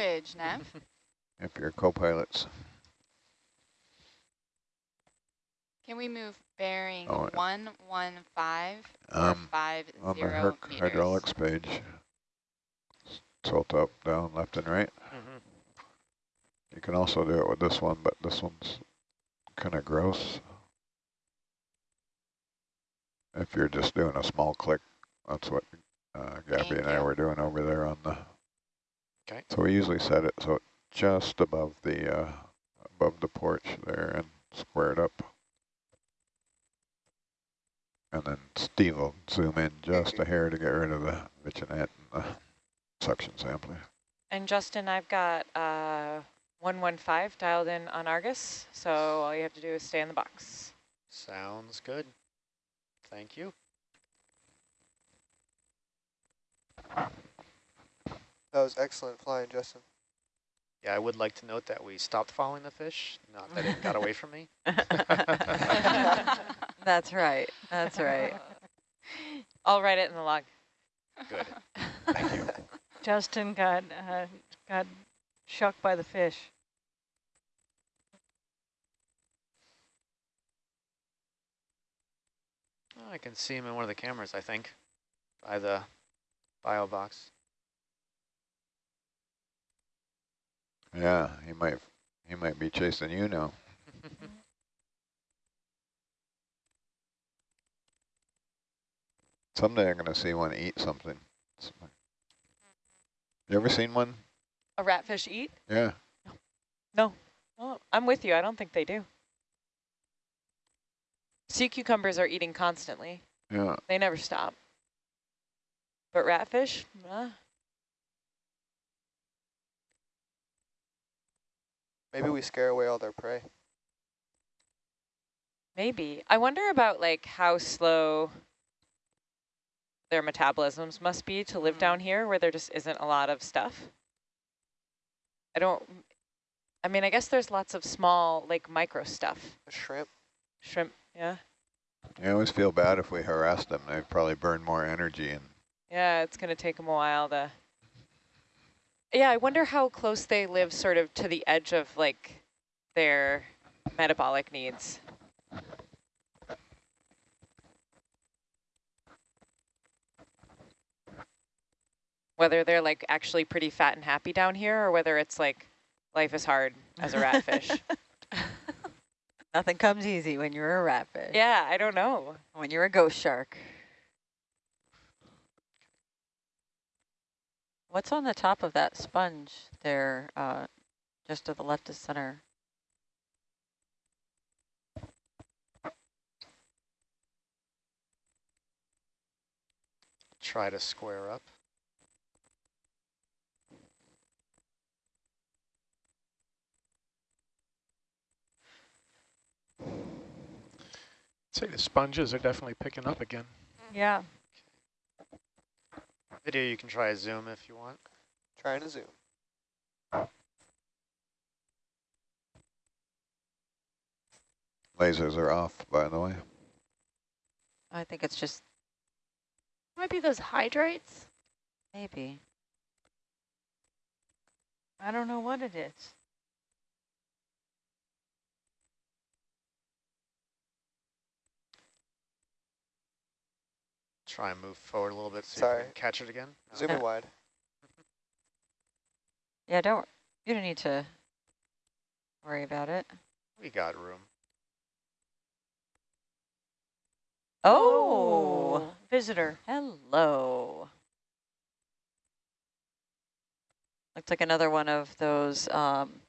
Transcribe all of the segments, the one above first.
bridge, Nev. if you're co-pilots. Can we move bearing Oh, yeah. 115 Um, 50 on the Herc meters? hydraulics page, tilt up, down, left and right. Mhm. You can also do it with this one, but this one's kind of gross. If you're just doing a small click, that's what uh, Gabby Thank and I you. were doing over there on the. Okay. So we usually set it so just above the uh, above the porch there and square it up. And then Steve will zoom in just a hair to get rid of the bitchinette and the suction sampler. And Justin, I've got uh, 115 dialed in on Argus, so all you have to do is stay in the box. Sounds good. Thank you. That was excellent flying, Justin. Yeah, I would like to note that we stopped following the fish, not that it got away from me. That's right. That's right. I'll write it in the log. Good. Thank you. Justin got uh, got shocked by the fish. I can see him in one of the cameras, I think, by the bio box. Yeah, he might he might be chasing you now. Someday I'm gonna see one eat something. You ever seen one? A ratfish eat? Yeah. No. Oh, I'm with you. I don't think they do. Sea cucumbers are eating constantly. Yeah. They never stop. But ratfish? Uh, Maybe we scare away all their prey. maybe. I wonder about like how slow their metabolisms must be to live mm-hmm. down here where there just isn't a lot of stuff. I don't, I mean, I guess there's lots of small, like micro stuff. A shrimp. Shrimp, yeah. I always feel bad if we harass them. They probably burn more energy and Yeah, it's going to take them a while to... Yeah, I wonder how close they live sort of to the edge of like their metabolic needs. Whether they're like actually pretty fat and happy down here or whether it's like life is hard as a ratfish. Nothing comes easy when you're a ratfish. yeah, I don't know. When you're a ghost shark. What's on the top of that sponge there, uh, just to the left of center? Try to square up. say the sponges are definitely picking up again. Yeah. Video, you can try a zoom if you want. Trying to zoom. lasers are off, by the way. I think it's just Might be those hydrates. maybe. I don't know what it is. Try and move forward a little bit so you Sorry. can catch it again. No. Zoom in wide. Yeah, don't, you don't need to worry about it. We got room. Oh, Visitor. hello. Looks like another one of those um,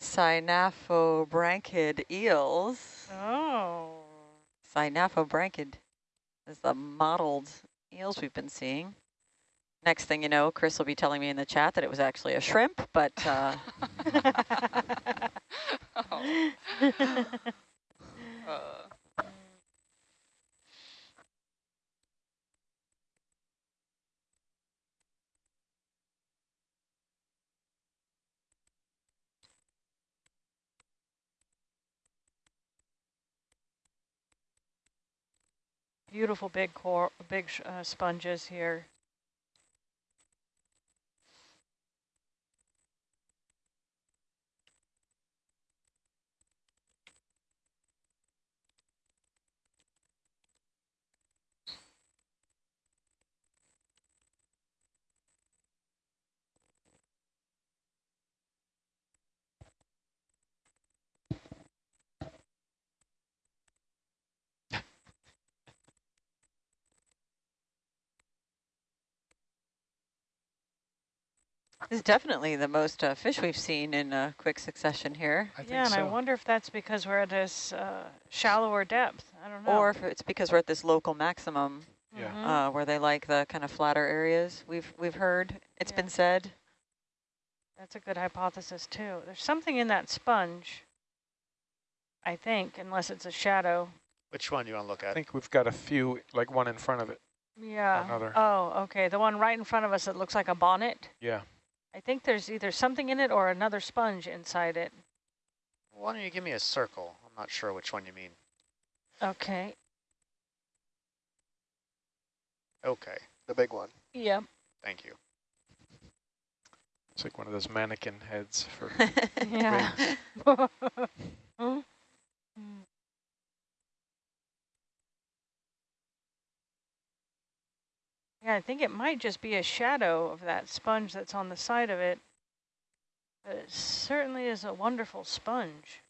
synaphobranchid eels. Oh. Synaphobranchid is the mottled eels we've been seeing. Next thing you know, Chris will be telling me in the chat that it was actually a shrimp, but uh, oh. uh. Beautiful big core, big uh, sponges here. This is definitely the most uh, fish we've seen in uh, quick succession here. I think Yeah, and I wonder if that's because we're at this uh, shallower depth. I don't know. Or if it's because we're at this local maximum Yeah. Mhm. uh, where they like the kind of flatter areas. We've we've heard it's Yeah. been said. That's a good hypothesis too. There's something in that sponge, I think, unless it's a shadow. Which one you want to look at? I think we've got a few, like one in front of it. Yeah. Another. Oh, okay. The one right in front of us that looks like a bonnet. Yeah. I think there's either something in it or another sponge inside it. Why don't you give me a circle? I'm not sure which one you mean. Okay. Okay, The big one. Yep. thank you. It's like one of those mannequin heads for Yeah. Hmm? Yeah, I think it might just be a shadow of that sponge that's on the side of it. But it certainly is a wonderful sponge.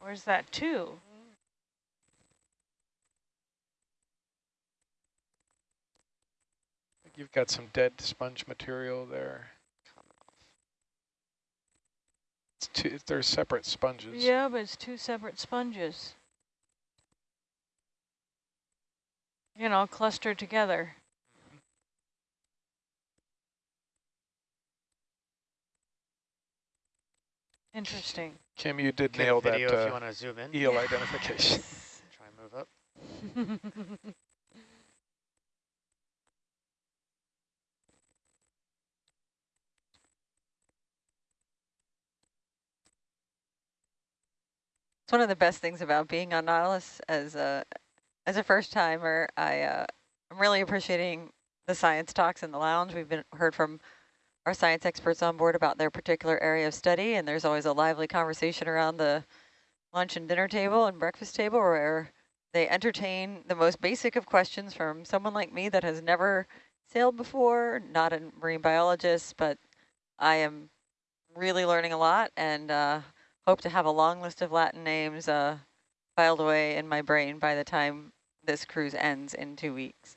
Where's that two? You've got some dead sponge material there. It's two, they're separate sponges. Yeah, but it's two separate sponges. You know, clustered together. Interesting. Kim, you did Get a nail that video if you uh, want to zoom in. eel identification. Try and move up. It's one of the best things about being on Nautilus as a as a first timer. I uh, I'm really appreciating the science talks in the lounge. We've been heard from our science experts on board about their particular area of study, and there's always a lively conversation around the lunch and dinner table and breakfast table where they entertain the most basic of questions from someone like me that has never sailed before, not a marine biologist, but I am really learning a lot and uh, hope to have a long list of Latin names uh, filed away in my brain by the time this cruise ends in two weeks.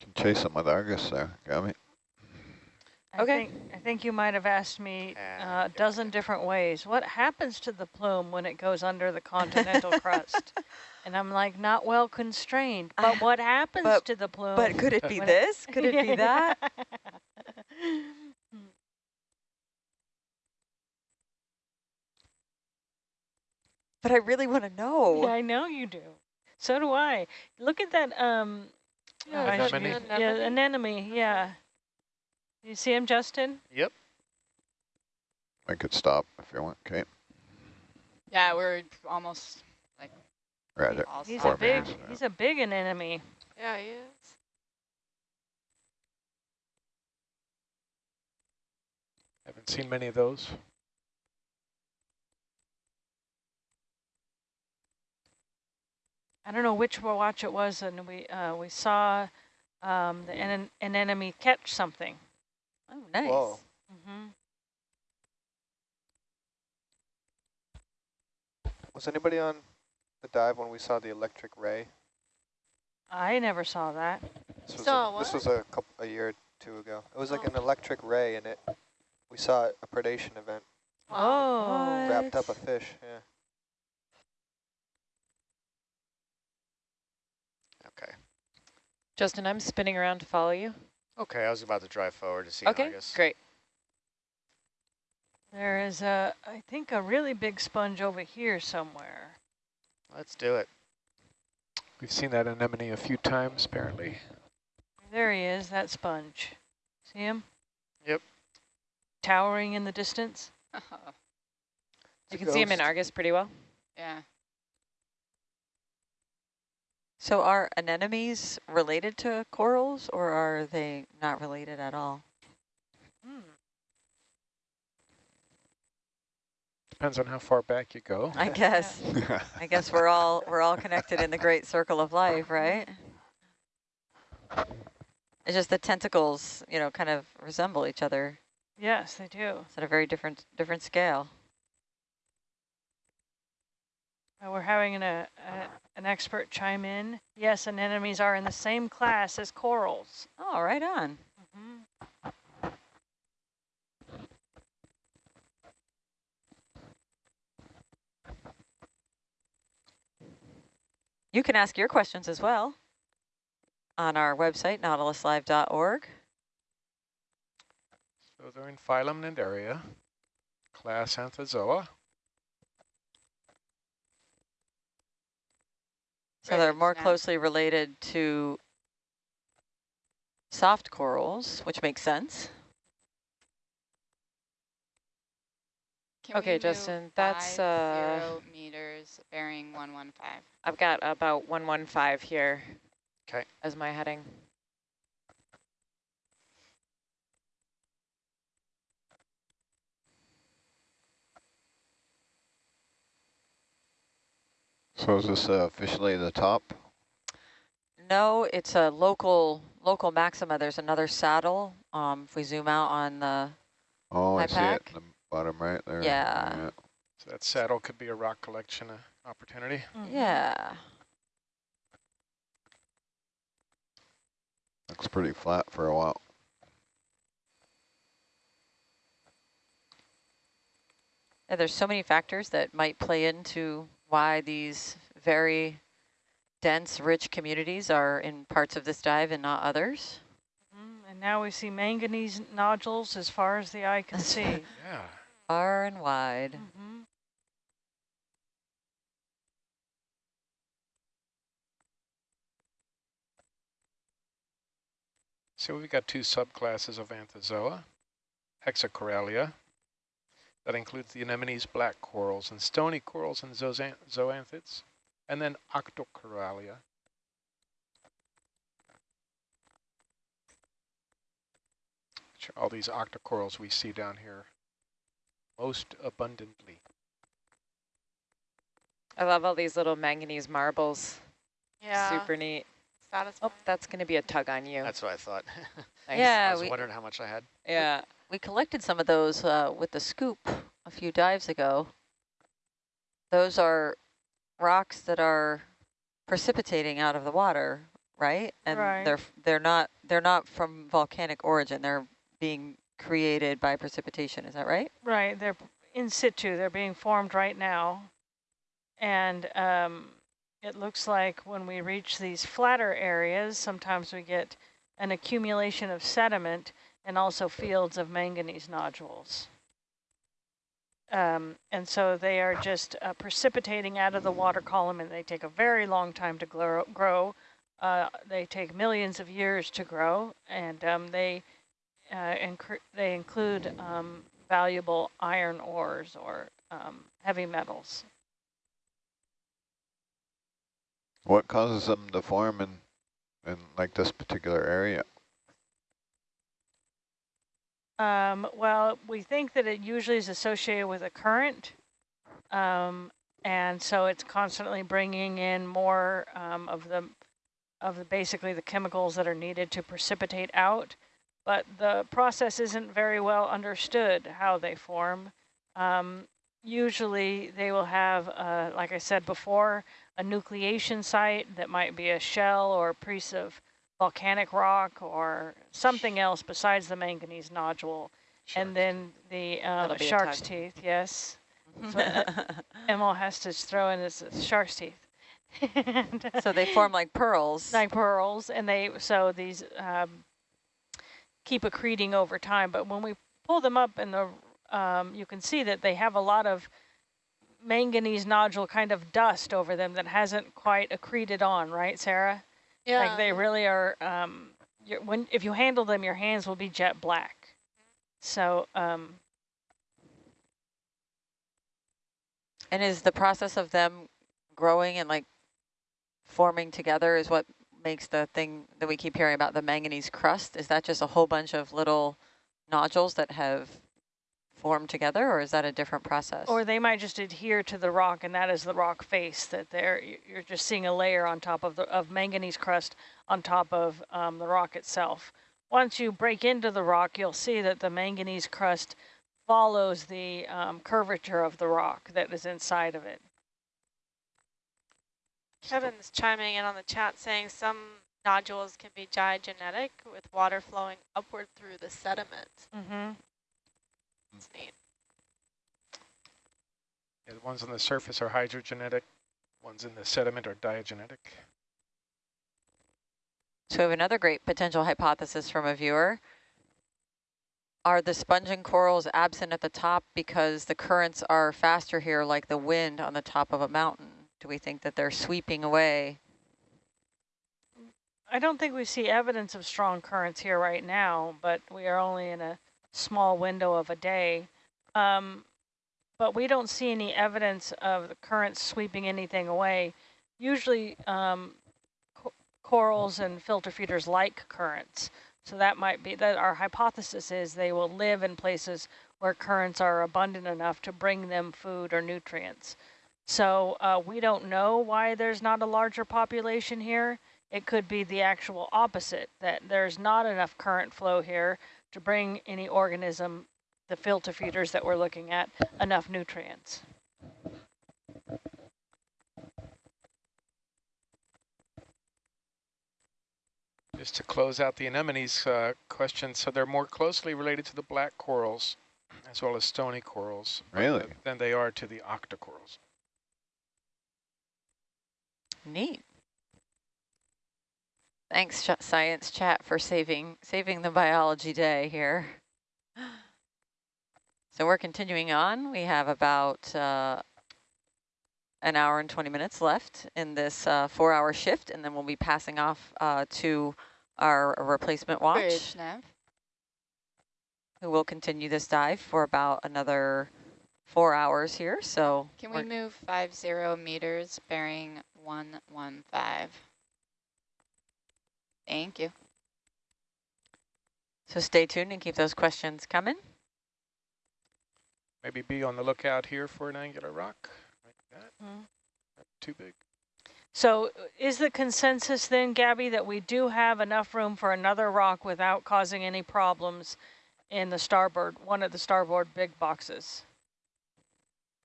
Can chase them with Argus there, got me. I Okay. Think, I think you might have asked me Ah, uh, a dozen different ways. What happens to the plume when it goes under the continental crust? And I'm like, not well constrained. But what happens but- to the plume? But could it be when this? Could it be that? But I really want to know. Yeah, know. I know you do. So do I. Look at that. Um, Yeah, I it's should an use- anemone. yeah, anemone. Yeah. You see him, Justin? Yep. I could stop if you want, okay? Yeah, we're almost like Right there. He's a big. meters. He's a big anemone. Yeah, he is. Haven't seen many of those. I don't know which watch it was, and we uh, we saw um, the an anemone catch something. Oh, nice. Whoa. hmm Was anybody on the dive when we saw the electric ray? I never saw that. This was Saw a, This was a couple a year or two ago. It was like Oh. an electric ray, and it we saw a predation event. Oh. Wrapped up a fish. Yeah. Justin, I'm spinning around to follow you. Okay, I was about to drive forward to see Okay, Argus. great. There is a, I think, a really big sponge over here somewhere. Let's do it. We've seen that anemone a few times, apparently. There he is, that sponge. See him? Yep. Towering in the distance. yeah. You It's a can see him in. Argus pretty well. So are anemones related to corals or are they not related at all? Hmm. Depends on how far back you go. I guess. I guess we're all we're all connected in the great circle of life, right? It's just the tentacles, you know, kind of resemble each other. Yes, they do. It's at a very different different scale. Uh, we're having an, a, a, an expert chime in. Yes, anemones are in the same class as corals. Oh, right on. Mhm. You can ask your questions as well on our website, nautiluslive.org. So they're in phylum Cnidaria, class Anthozoa. So they're more yeah. closely related to soft corals, which makes sense. Can Okay, we move Justin, that's, uh, zero meters bearing 115. I've got about 115 here okay. as my heading. So is this uh, officially the top? No, it's a local local maxima. There's another saddle. Um, if we zoom out on the, Oh, I see it in the bottom right there. Yeah. So that saddle could be a rock collection uh, opportunity. Mhm. yeah, Looks pretty flat for a while. Yeah, there's so many factors that might play into why these very dense, rich communities are in parts of this dive and not others. Mhm. And now we see manganese nodules as far as the eye can see. Yeah. Far and wide. Mhm. So we've got two subclasses of Anthozoa, Hexacoralia. That includes the anemones, black corals, and stony corals and zoozan- zoanthids. And then octocorallia. Which are all these octocorals we see down here most abundantly. I love all these little manganese marbles. Yeah. Super neat. Satisfying. Oh, that's going to be a tug on you. That's what I thought. Nice. Yeah, I was we- wondering how much I had. Yeah. We collected some of those uh, with the scoop a few dives ago. Those are rocks that are precipitating out of the water, right? And Right. they're they're not they're not from volcanic origin. They're being created by precipitation. Is that right? Right, they're in situ, they're being formed right now. And um, it looks like when we reach these flatter areas, sometimes we get an accumulation of sediment and also fields of manganese nodules. Um, and so they are just uh, precipitating out of the water column and they take a very long time to grow. Uh, they take millions of years to grow and um, they uh, incre- they include um, valuable iron ores or um, heavy metals. What causes them to form in, in like this particular area? Um, well, we think that it usually is associated with a current, um, and so it's constantly bringing in more um, of the of the basically the chemicals that are needed to precipitate out. But the process isn't very well understood how they form. Um, usually, they will have, uh, like I said before, a nucleation site that might be a shell or a piece of volcanic rock or something else besides the manganese nodule. And then the um, That'll be a shark's teeth, yes. So Emil has to throw in his shark's teeth. And, so they form like pearls. like pearls, and they so these um, keep accreting over time. But when we pull them up, in the um, you can see that they have a lot of manganese nodule kind of dust over them that hasn't quite accreted on, right, Sarah? Yeah. Like they really are. Um, you're, when if you handle them, your hands will be jet black. So um, And is the process of them growing and like forming together is what makes the thing that we keep hearing about the manganese crust? Is that just a whole bunch of little nodules that have formed together or is that a different process? Or they might just adhere to the rock, and that is the rock face that they're, you're just seeing a layer on top of the of manganese crust on top of um, the rock itself. Once you break into the rock, you'll see that the manganese crust follows the um, curvature of the rock that is inside of it. Kevin's chiming in on the chat saying some nodules can be diagenetic with water flowing upward through the sediment. Mm-hmm. It's neat. Yeah, the ones on the surface are hydrogenetic, ones in the sediment are diagenetic. So we have another great potential hypothesis from a viewer. Are the spongin corals absent at the top because the currents are faster here like the wind on the top of a mountain? Do we think that they're sweeping away? I don't think we see evidence of strong currents here right now, but we are only in a small window of a day. Um, but we don't see any evidence of the currents sweeping anything away. Usually um, co corals and filter feeders like currents. So that might be that our hypothesis is they will live in places where currents are abundant enough to bring them food or nutrients. So uh, we don't know why there's not a larger population here. It could be the actual opposite, that there's not enough current flow here to bring any organism, the filter feeders that we're looking at, enough nutrients. Just to close out the anemones uh, question, so they're more closely related to the black corals as well as stony corals Really? than they are to the octocorals. Neat. Thanks, science chat, for saving saving the biology day here. So we're continuing on. We have about uh, an hour and 20 minutes left in this uh, four-hour shift, and then we'll be passing off uh, to our replacement watch, who will continue this dive for about another four hours here. So Can we move five zero meters bearing one one five? Thank you. so stay tuned and keep those questions coming. Maybe be on the lookout here for an angular rock. Like that. Hmm. Not Too big. So uh, is the consensus then, Gabby, that we do have enough room for another rock without causing any problems in the starboard, one of the starboard big boxes?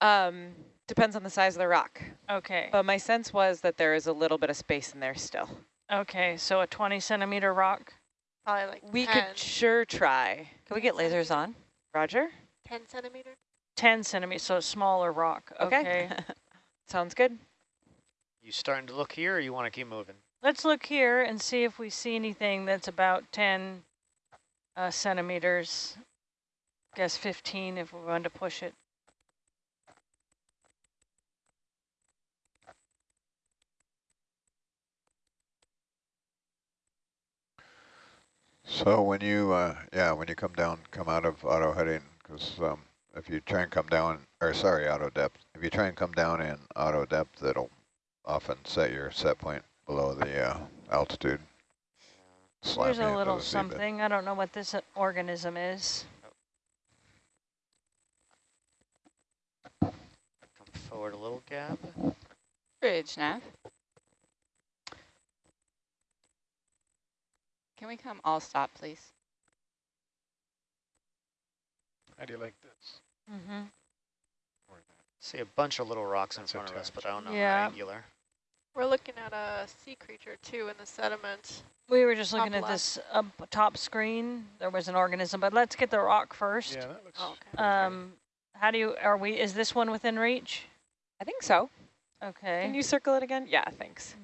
Um, depends on the size of the rock. Okay, But my sense was that there is a little bit of space in there still. Okay, so a 20 centimeter rock? Probably like We 10, could sure try. Can we get lasers on? Roger? 10 centimeter. 10 centimeters, so a smaller rock. Okay. Okay. Sounds good. You starting to look here or you want to keep moving? Let's look here and see if we see anything that's about 10 uh, centimeters. Guess 15 if we want to push it. So when you, uh, yeah, when you come down, come out of auto heading, because um, if you try and come down, or sorry, auto depth, if you try and come down in auto depth, it'll often set your set point below the uh, altitude. There's a little the something. I don't know what this uh, organism is. Come forward a little, Gab. Bridge nav. Can we come all stop, please? How do you like this? Mm-hmm. See a bunch of little rocks in front of us, but I don't know Yeah. how angular. We're looking at a sea creature too in the sediment. We were just Top looking at left. this up top screen. There was an organism, but let's get the rock first. Yeah, that looks. Oh, okay. Um, how do you, are we, is this one within reach? I think so. Okay. Can you circle it again? Yeah, thanks.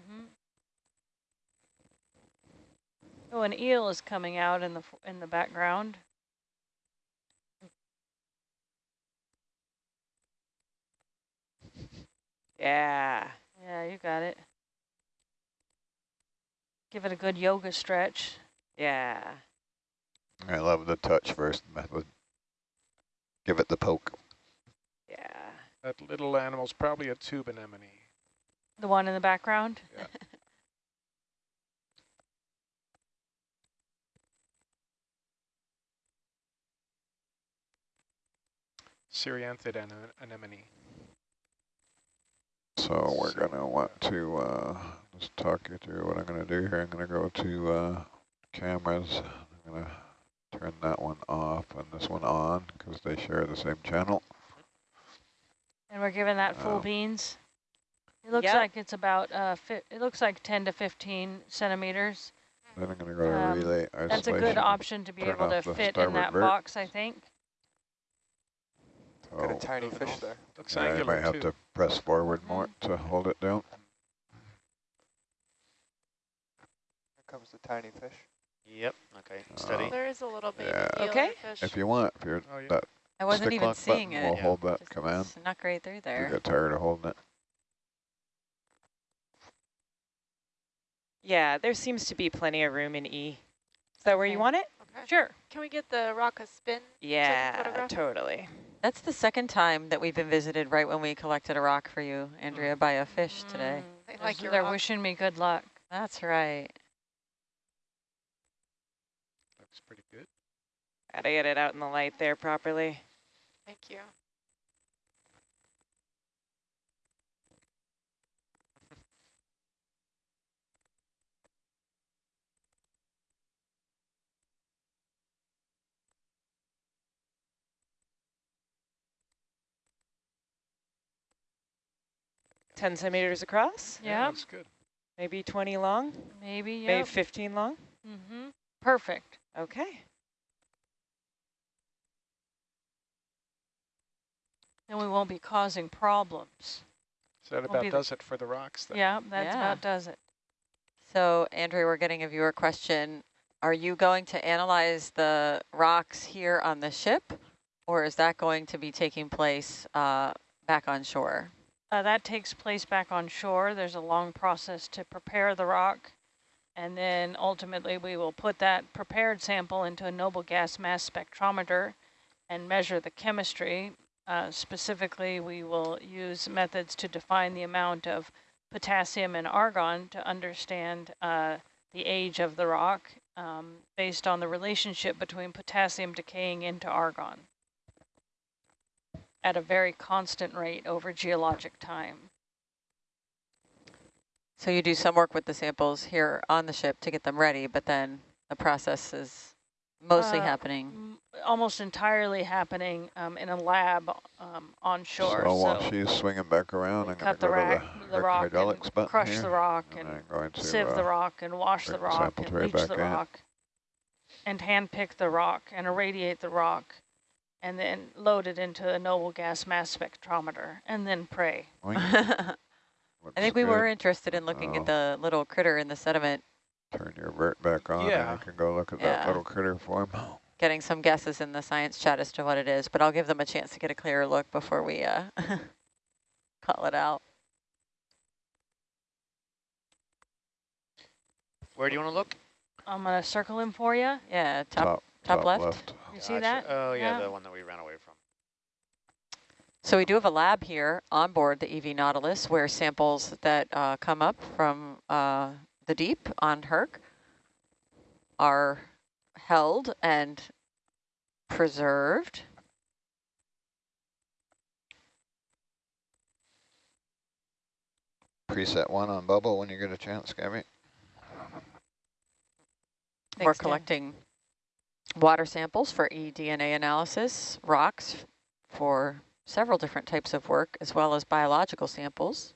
Oh, an eel is coming out in the in the background. Yeah. Yeah, you got it. Give it a good yoga stretch. Yeah. I love the touch first method. Give it the poke. Yeah. That little animal's probably a tube anemone. The one in the background. Yeah. Cerianthid ane- anemone. So we're gonna want to uh, just talk you through what I'm gonna do here. I'm gonna go to uh, cameras. I'm gonna turn that one off and this one on because they share the same channel. And we're giving that full Oh. beans. It looks Yep. like it's about, uh, fi it looks like 10 to 15 centimeters. Then I'm going to go to Um, relay That's a good option to be turn able to fit in that starboard box, I think. Got a tiny fish there. Looks yeah, you angular might have too. to press forward more to hold it down. Here comes the tiny fish. Yep. Okay. Steady. Oh. There is a little baby Yeah. eeler Okay. fish. If you want, if you're Oh, yeah. that I wasn't stick even lock seeing button it. will Yeah. hold that Just command. Snuck right through there. you get tired of holding it. Yeah, there seems to be plenty of room in E. Is that where you want it? Okay. Sure. Can we get the rock a spin? Yeah, photograph? totally. That's the second time that we've been visited right when we collected a rock for you, Andrea, by a fish today. Mm, They they're like s- your They're wishing me good luck. That's right. Looks pretty good. Gotta get it out in the light there properly. Thank you. Ten centimeters across, Yeah, Yeah, looks good. maybe 20 long, maybe, yeah. maybe 15 long. Mm-hmm. Perfect. Okay. Then we won't be causing problems. So that about does it for the rocks then. Yeah, that's Yeah. about does it. So, Andrea, we're getting a viewer question. Are you going to analyze the rocks here on the ship, or is that going to be taking place uh, back on shore? Uh, that takes place back on shore. There's a long process to prepare the rock. And then ultimately we will put that prepared sample into a noble gas mass spectrometer and measure the chemistry. Uh, specifically, we will use methods to define the amount of potassium and argon to understand uh, the age of the rock um, based on the relationship between potassium decaying into argon at a very constant rate over geologic time. So you do some work with the samples here on the ship to get them ready, but then the process is mostly Uh, happening. almost entirely happening um, in a lab um, on shore. So while she's swinging back around, we I'm going cut to the, go rack, to the the rock hydraulics and crush here, the rock and and going to sieve the uh, rock and wash the rock and tray leach the in. rock and hand pick the rock and irradiate the rock and then load it into a noble gas mass spectrometer and then pray. I think we were interested in looking Oh. at the little critter in the sediment, Turn your vert back on, Yeah. and you can go look at Yeah. that little critter form. getting some guesses in the science chat as to what it is, but I'll give them a chance to get a clearer look before we uh, call it out. Where do you want to look? I'm going to circle him for you. Yeah, top, top, left. You see that? Oh, yeah, Yeah. the one that we ran away from. So we do have a lab here on board the EV Nautilus where samples that uh, come up from uh, the deep on Herc are held and preserved. Preset one on bubble when you get a chance, Gabby. We're collecting Dan. Collecting water samples for eDNA analysis, rocks for several different types of work, as well as biological samples.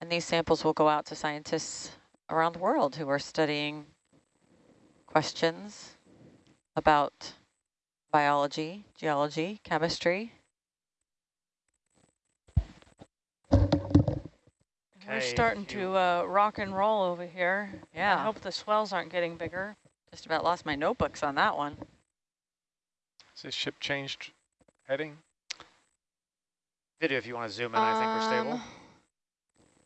And these samples will go out to scientists around the world who are studying questions about biology, geology, chemistry. We're starting to uh, rock and roll over here. Yeah. I hope the swells aren't getting bigger. Just about lost my notebooks on that one. Has this ship changed heading? Video, if you want to zoom in, I think we're stable. Um,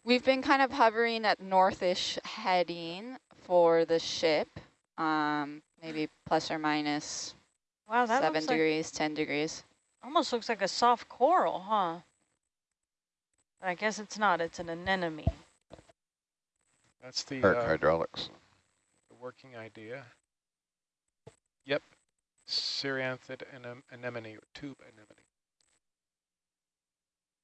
We've been kind of hovering at northish heading for the ship, um, maybe plus or minus Wow, that seven looks like, degrees, 10 degrees. almost looks like a soft coral, huh? I guess it's not. It's an anemone. That's the, Herc uh, hydraulics. the working idea. Yep. Cerianthid anem anemone, or tube anemone.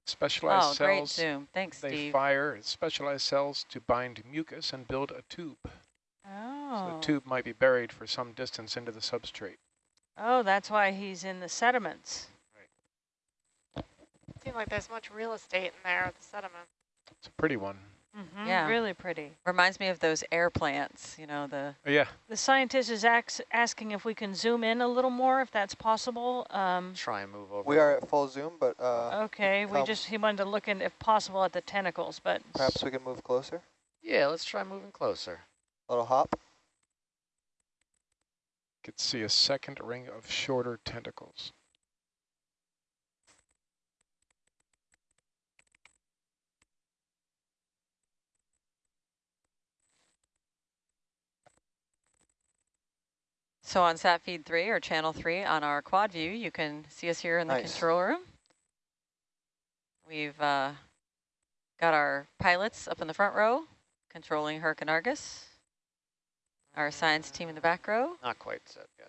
Specialized Oh, great cells, zoom. Thanks, they Steve. fire specialized cells to bind mucus and build a tube. Oh. So Oh. the tube might be buried for some distance into the substrate. Oh, that's why he's in the sediments. Seems like there's much real estate in there with the sediment. It's a pretty one. Mhm, Yeah. Really pretty. Reminds me of those air plants, you know, the Oh, yeah, The scientist is ax asking if we can zoom in a little more, if that's possible. Um, Try and move over. We are at full zoom, but uh, okay, we come. just, he wanted to look in, if possible, at the tentacles, but perhaps we can move closer. Yeah, let's try moving closer. little hop. could see a second ring of shorter tentacles. So on sat feed three or channel three on our quad view, you can see us here in the Nice. control room. We've uh, got our pilots up in the front row, controlling Herc and Argus. Our science team in the back row. Not quite set yet.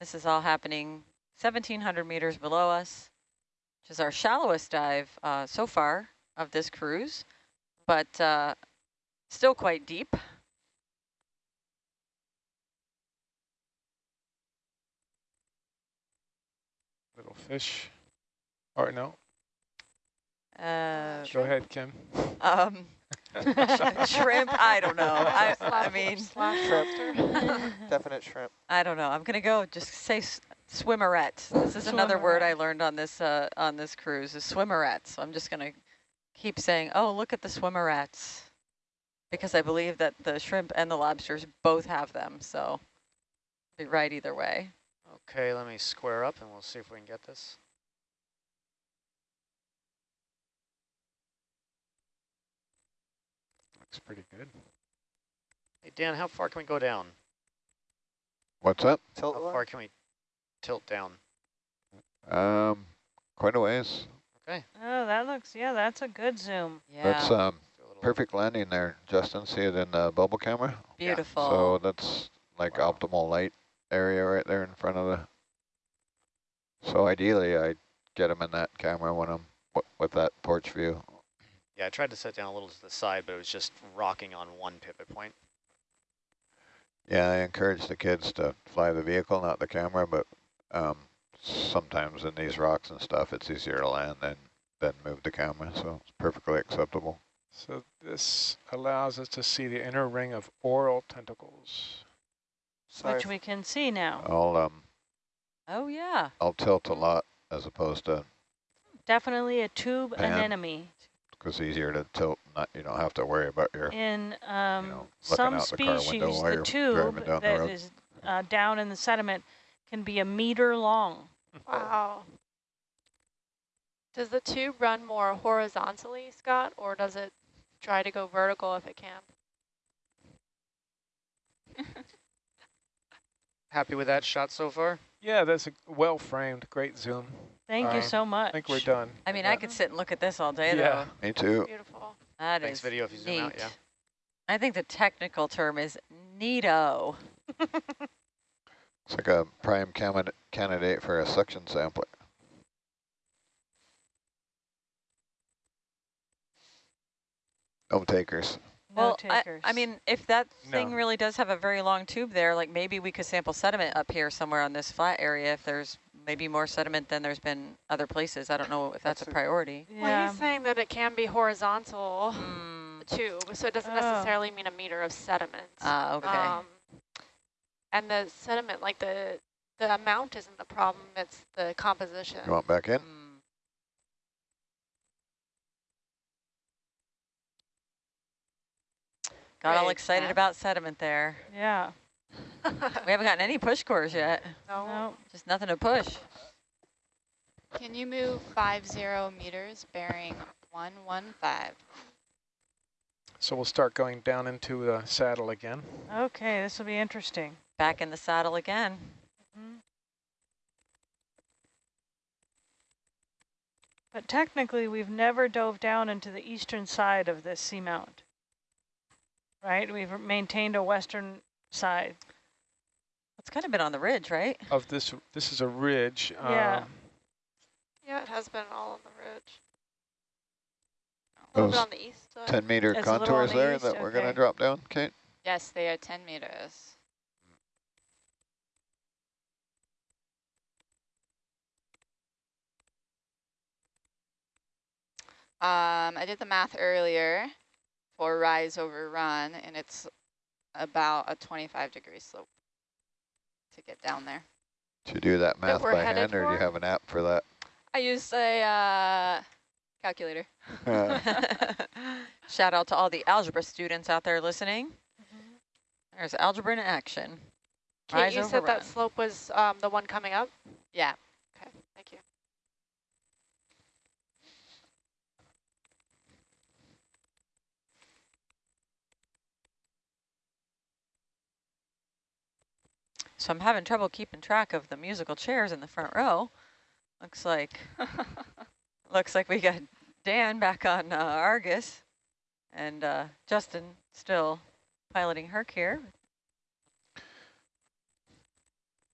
This is all happening 1,700 meters below us, which is our shallowest dive uh, so far of this cruise, but uh, still quite deep. Little fish. Or no, Uh, go ahead, Kim. um, shrimp, I don't know. I, I mean, Definite shrimp. I don't know. I'm gonna go just say s- swimmeret. This is another word I learned on this uh, on this cruise is swimmeret. So I'm just gonna keep saying, oh, look at the swimmerets, because I believe that the shrimp and the lobsters both have them. So be right either way. Okay, let me square up and we'll see if we can get this. Looks pretty good. Hey, Dan, how far can we go down? What's up? Tilt How far can we tilt down? Um, quite a ways. Okay. oh, that looks, yeah, that's a good zoom. Yeah, That's um do a little- perfect landing there. Justin, see it in the bubble camera? beautiful. So that's like Wow. optimal light area right there in front of the. So ideally, I get them in that camera when I'm w with that porch view. Yeah, I tried to set down a little to the side, but it was just rocking on one pivot point. Yeah, I encourage the kids to fly the vehicle, not the camera, but um, sometimes in these rocks and stuff, it's easier to land than than move the camera. So it's perfectly acceptable. So this allows us to see the inner ring of oral tentacles. Sorry. Which we can see now. I'll um oh yeah, I'll tilt a lot as opposed to Definitely a tube Pan. anemone. because it's easier to tilt. Not you don't have to worry about your In um, know, some out the species, while the tube driving down the that road. is uh, down in the sediment can be a meter long. Wow. Does the tube run more horizontally, Scott, or does it try to go vertical if it can? Happy with that shot so far? Yeah, that's a well framed, great zoom. Thank you Uh, so much. I think we're done. I mean, Yeah. I could sit and look at this all day Yeah. though. me too. Beautiful. That Thanks is video if you zoom neat. out, yeah. I think the technical term is neato. It's like a prime candidate candidate for a suction sampler. No takers. No well, I, takers. I mean, if that thing No. really does have a very long tube there, like maybe we could sample sediment up here somewhere on this flat area if there's maybe more sediment than there's been other places. I don't know if that's, That's a a- priority. Well, yeah. he's saying that it can be horizontal, Mm, the tube, so it doesn't Oh. necessarily mean a meter of sediment. ah, okay. Um, and the sediment, like the the amount isn't the problem, it's the composition. You want back in? Mm. Got all excited Steph. about sediment there. yeah. We haven't gotten any push cores yet. no. No. Just nothing to push. Can you move five zero meters bearing one one five? So we'll start going down into the saddle again. Okay, this will be interesting. Back in the saddle again. Mhm. But technically, we've never dove down into the eastern side of this seamount right? We've maintained a western side. It's kind of been on the ridge, right? Of this, this is a ridge. Yeah. Um, yeah, it has been all on the ridge. Those on the east 10 meter contours the there east, that okay. we're going to drop down, Kate? Yes, they are 10 meters. Um, I did the math earlier for rise over run, and it's about a 25 degree slope to get down there. Do you do that math we're by headed hand, or do you have an app for that? I used a uh, calculator. Shout out to all the algebra students out there listening. There's algebra in action. Kate, Rise you over said that slope was um, the one coming up? Yeah. Okay, thank you. So I'm having trouble keeping track of the musical chairs in the front row. Looks like looks like we got Dan back on uh, Argus, and uh, Justin still piloting Herc here.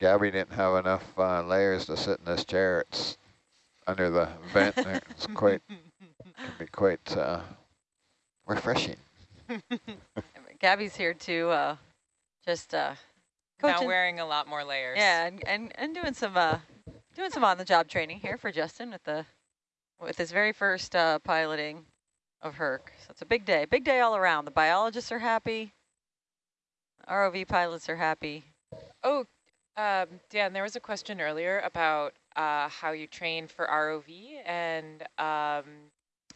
Gabby didn't have enough uh, layers to sit in this chair. It's under the vent. there. It's quite can be quite uh, refreshing. Gabby's here too, uh, just uh, Now wearing a lot more layers. Yeah, and, and, and doing some uh, doing some on the job training here for Justin with the with his very first uh, piloting of Herc. So it's a big day, big day all around. The biologists are happy, ROV pilots are happy. Oh, um, Dan, there was a question earlier about uh, how you train for ROV, and um,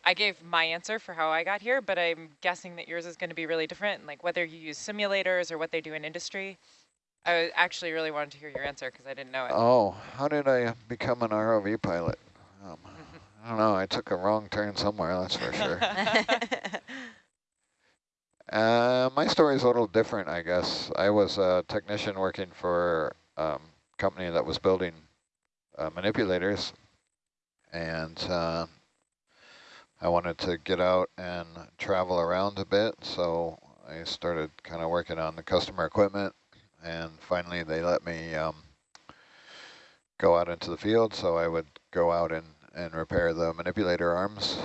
I gave my answer for how I got here, but I'm guessing that yours is going to be really different, like whether you use simulators or what they do in industry. I actually really wanted to hear your answer because I didn't know it. Oh, how did I become an ROV pilot? Um, I don't know. I took a wrong turn somewhere, that's for sure. Uh, my story is a little different, I guess. I was a technician working for a um, company that was building uh, manipulators, and uh, I wanted to get out and travel around a bit, so I started kind of working on the customer equipment, and finally they let me um, go out into the field, so I would go out and, and repair the manipulator arms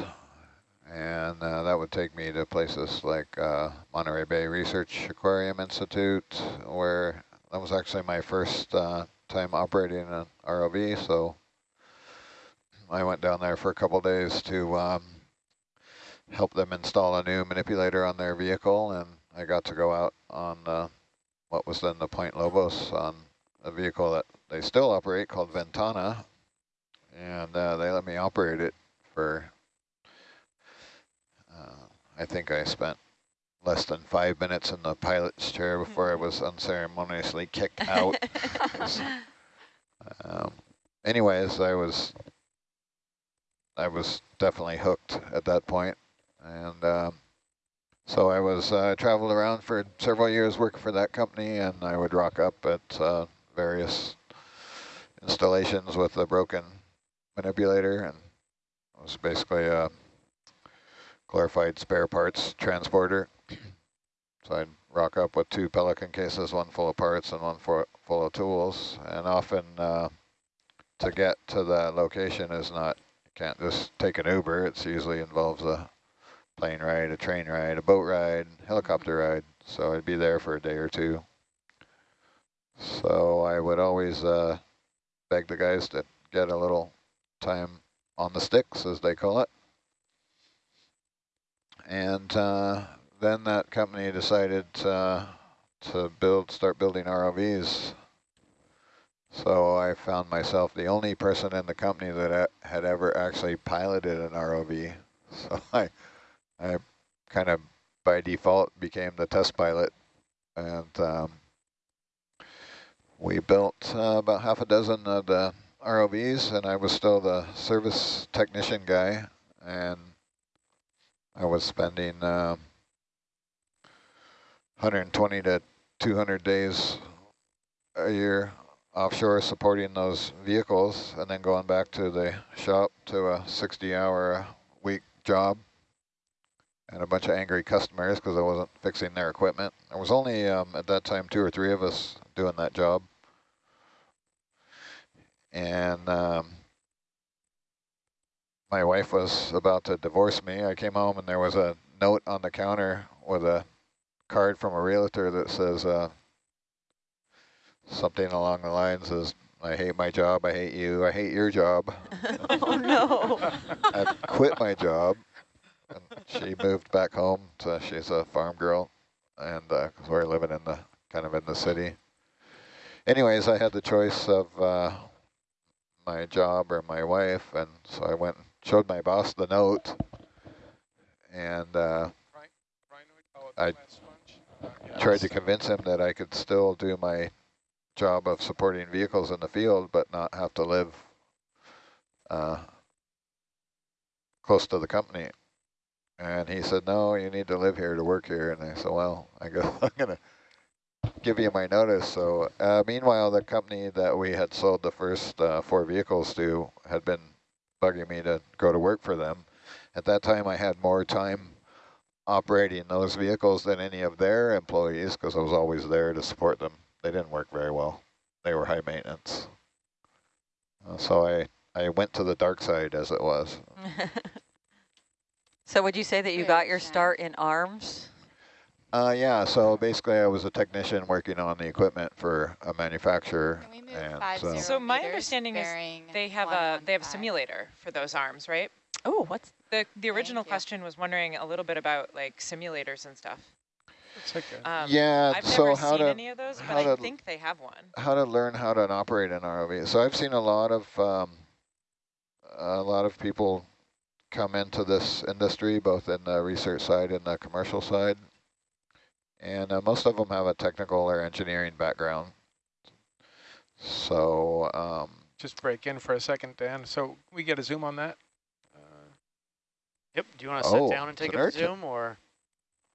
and uh, that would take me to places like uh, Monterey Bay Research Aquarium Institute, where that was actually my first uh, time operating an ROV. So I went down there for a couple days to um, help them install a new manipulator on their vehicle, and I got to go out on uh, what was then the Point Lobos on a vehicle that they still operate called Ventana, and uh, they let me operate it for uh, I think I spent less than five minutes in the pilot's chair before I was unceremoniously kicked out. um, anyways, I was I was definitely hooked at that point, and um, so I was uh, traveled around for several years working for that company, and I would rock up at uh, various installations with a broken manipulator, and it was basically a glorified spare parts transporter. So I'd rock up with two Pelican cases, one full of parts and one for, full of tools. And often uh, to get to the location is not, you can't just take an Uber. It usually involves a plane ride, a train ride, a boat ride, helicopter ride. So I'd be there for a day or two. So I would always uh, beg the guys to get a little time on the sticks, as they call it. And uh, then that company decided uh, to build, start building ROVs. So I found myself the only person in the company that had ever actually piloted an ROV. So I, I kind of by default became the test pilot, and um, we built uh, about half a dozen of the ROVs, and I was still the service technician guy, and I was spending um, 120 to 200 days a year offshore supporting those vehicles and then going back to the shop to a 60 hour a week job and a bunch of angry customers because I wasn't fixing their equipment. There was only um, at that time two or three of us doing that job. And um, my wife was about to divorce me. I came home and there was a note on the counter with a card from a realtor that says uh, something along the lines is, I hate my job, I hate you, I hate your job. oh no. I quit my job she moved back home. So she's a farm girl, and uh, we're living in the kind of in the city. Anyways, I had the choice of uh, my job or my wife, and so I went and showed my boss the note, and uh, I tried to convince him that I could still do my job of supporting vehicles in the field, but not have to live uh, close to the company. And he said, no, you need to live here to work here. And I said, well, I guess I'm going to give you my notice. So uh, meanwhile, the company that we had sold the first uh, four vehicles to had been bugging me to go to work for them. At that time, I had more time operating those vehicles than any of their employees because I was always there to support them. They didn't work very well. They were high maintenance. Uh, so I, I went to the dark side as it was. so would you say that you got your start in arms? Uh, yeah, so basically I was a technician working on the equipment for a manufacturer. Can we move and five so- So my understanding is They have a they have a simulator for those arms, right? Oh, what's The the original you. question was wondering a little bit about like simulators and stuff. It's like Um, yeah, I've so never how seen to any of those, but how I to- think they have one. how to learn how to operate an ROV. So I've seen a lot of um, a lot of people come into this industry, both in the research side and the commercial side, and uh, most of them have a technical or engineering background. So um, just break in for a second, Dan. So we get a zoom on that. Uh, Yep. Do you want to Oh, sit down and take a zoom or?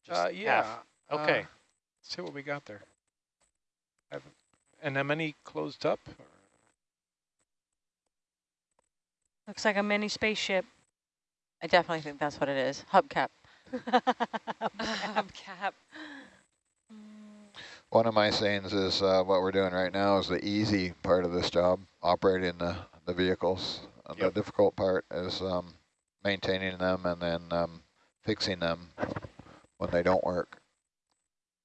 Just uh, yeah. half? Okay. Uh, see what we got there. Have anemone closed up? Looks like a mini spaceship. I definitely think that's what it is. Hubcap. Hubcap. one of my sayings is uh, what we're doing right now is the easy part of this job, operating the, the vehicles. Uh, Yep. The difficult part is um, maintaining them and then um, fixing them when they don't work.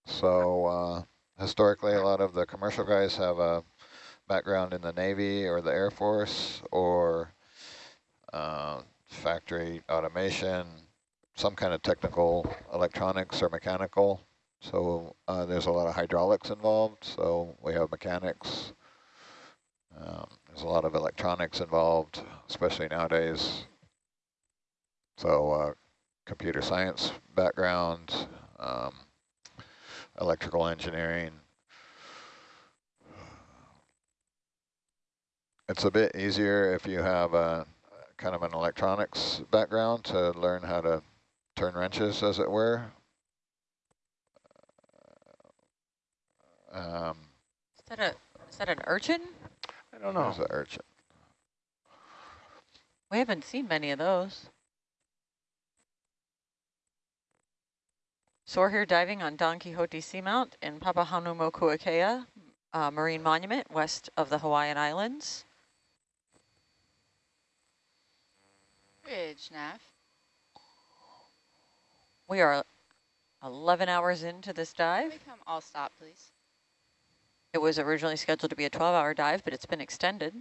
So uh, historically, a lot of the commercial guys have a background in the Navy or the Air Force or uh, factory automation, some kind of technical electronics or mechanical. So uh, there's a lot of hydraulics involved. So we have mechanics. Um, there's a lot of electronics involved, especially nowadays. So uh, computer science background, um, electrical engineering. It's a bit easier if you have a kind of an electronics background to learn how to turn wrenches, as it were. Um, Is that a is that an urchin? I don't there's know. an urchin. We haven't seen many of those. So we're here diving on Don Quixote Seamount in Papahanaumokuakea uh, Marine Monument west of the Hawaiian Islands. Bridge, Nav. We are 11 hours into this Can dive. we come all stop, please? It was originally scheduled to be a 12-hour dive, but it's been extended.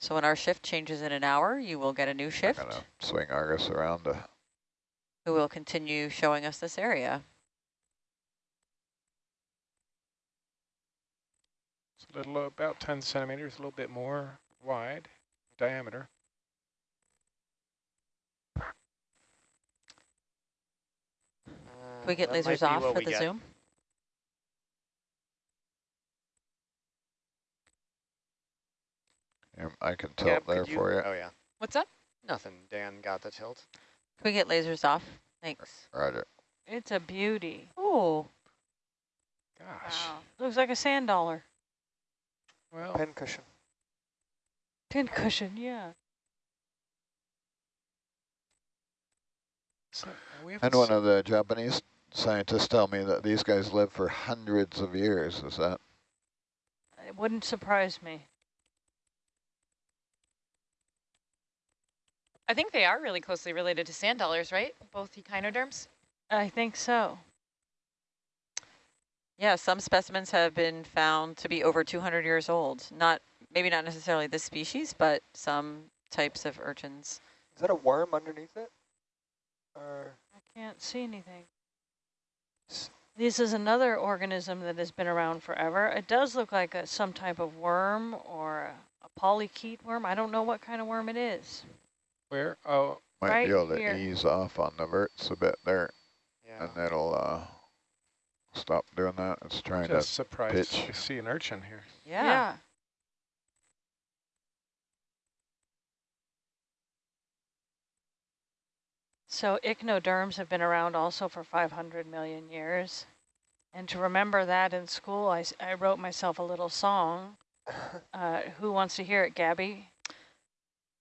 So when our shift changes in an hour, you will get a new I'm shift gonna swing Argus around to who will continue showing us this area. It's a little about 10 centimeters, a little bit more wide diameter. We get that lasers off for the get. zoom? I can tilt Gab, there could for you. Oh yeah. What's up? Nothing. Dan got the tilt. Can we get lasers off? Thanks. Roger. It's a beauty. Oh, Gosh. Wow. Looks like a sand dollar. Well, Pen cushion. Pin cushion, yeah. so we haven't And one of the Japanese scientists tell me that these guys live for hundreds of years. Is that? It wouldn't surprise me. I think they are really closely related to sand dollars, right? Both echinoderms. I think so. yeah, some specimens have been found to be over 200 years old. Not Maybe not necessarily this species, but some types of urchins. Is that a worm underneath it? Are I can't see anything. S- This is another organism that has been around forever. It does look like a, some type of worm or a, a polychaete worm. I don't know what kind of worm it is. Where? Oh, Might Right be able to here. ease off on the verts a bit there, Yeah. and that'll uh, stop doing that. It's trying just surprised pitch. to see an urchin here. Yeah. So echinoderms have been around also for 500 million years. And to remember that in school, I wrote myself a little song. Uh, who wants to hear it, Gabby?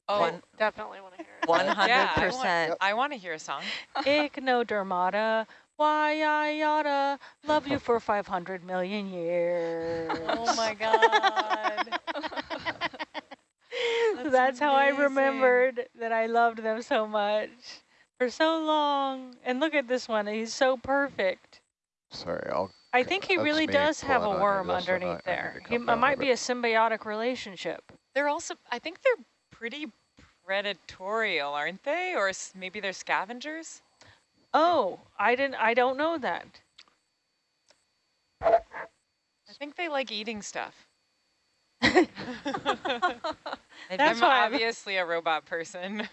Oh, One- Definitely want to hear it. One Yeah, hundred I want- percent. I want to hear a song. Echinodermata, why I oughta love you for 500 million years. Oh my god. That's, That's how I remembered that I loved them so much for so long. And look at this one, he's so perfect. Sorry, I'll. I think he really does have a pulling on you worm just so I- I underneath there. He, it might be bit. a symbiotic relationship. They're also, I think they're pretty predatorial, aren't they? Or maybe they're scavengers? Oh, I didn't. I don't know that. I think they like eating stuff. I'm That's why I'm- obviously a robot person,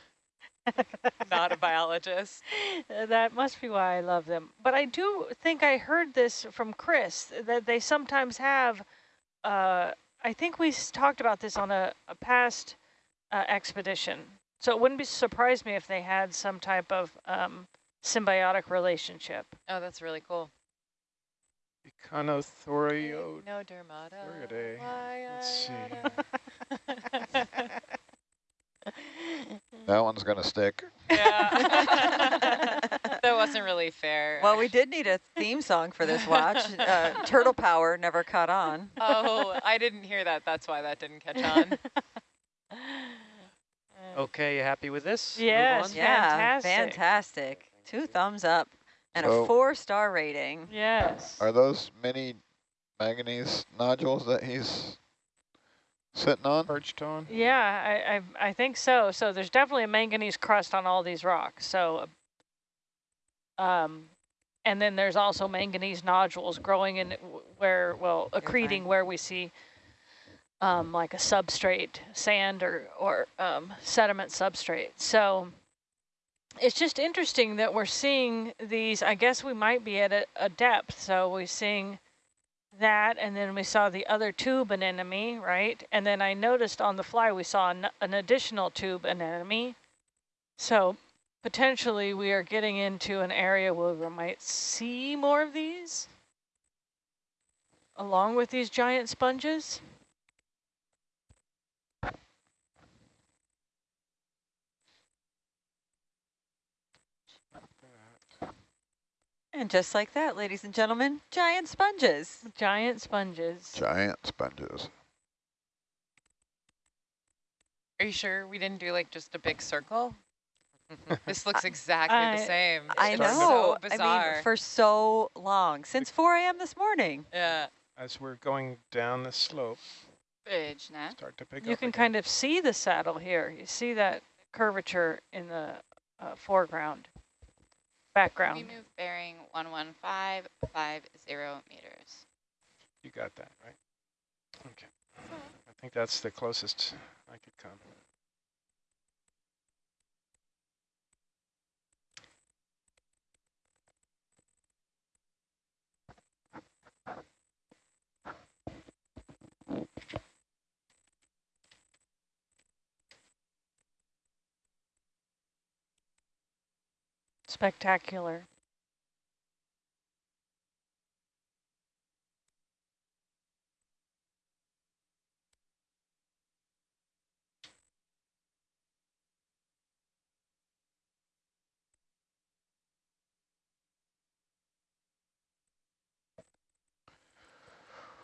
not a biologist. Uh, That must be why I love them. But I do think I heard this from Chris that they sometimes have. Uh, I think we talked about this on a, a past uh, expedition. So it wouldn't be surprise me if they had some type of um, symbiotic relationship. Oh, that's really cool. Econothorio. No dermata. Let's see. I- That one's gonna stick. Yeah. that wasn't really fair. Well, we did need a theme song for this watch. Uh, Turtle Power never caught on. Oh, I didn't hear that. That's why that didn't catch on. Okay, you happy with this? Yes. Yeah, Fantastic. fantastic. Two thumbs up and So- a four-star rating. Yes. Are those mini manganese nodules that he's sitting on? Perched on. Yeah, I, I I think so. So there's definitely a manganese crust on all these rocks. So, um, and then there's also manganese nodules growing in where, well, accreting where we see, um, like a substrate, sand or or um, sediment substrate. So it's just interesting that we're seeing these. I guess we might be at a, a depth. So we're seeing that, and then we saw the other tube anemone, right? And then I noticed on the fly we saw an, an additional tube anemone. So potentially we are getting into an area where we might see more of these, along with these giant sponges. And just like that, ladies and gentlemen, giant sponges. Giant sponges. Giant sponges. Are you sure we didn't do like just a big circle? this looks exactly I- the same. I It's know. So I mean, for so long, since 4 a.m. this morning. yeah. As we're going down the slope, Bridge, Nat. start to pick You up. can again. kind of see the saddle here. You see that curvature in the uh, foreground, We move bearing 11550 meters. You got that, right? Okay. I think that's the closest I could come. Spectacular.